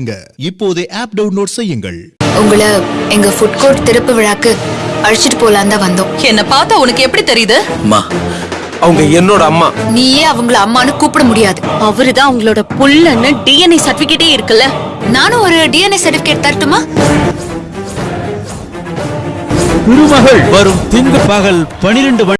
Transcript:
இப்போதே app download செய்யுங்கள். உங்களை எங்க ஃபுட் கோர்ட் திறப்பு விழாக்கு அழைச்சிட்டு போலாம் தான் வந்தோம். என்ன பார்த்தா உனக்கு எப்படி தெரியுது? அம்மா அவங்க என்னோட அம்மா. நீயே அவங்கள அம்மான்னு கூப்பிட முடியாது. அவருதான் அவங்களோட புள்ளன்னு டிஎன்ஏ சர்டிபிகேட்டே இருக்குல்ல. நானும் ஒரு டிஎன்ஏ சர்டிபிகேட் தரட்டுமா? திருமகள் வரும் திங்கள் பகல் பனிரெண்டு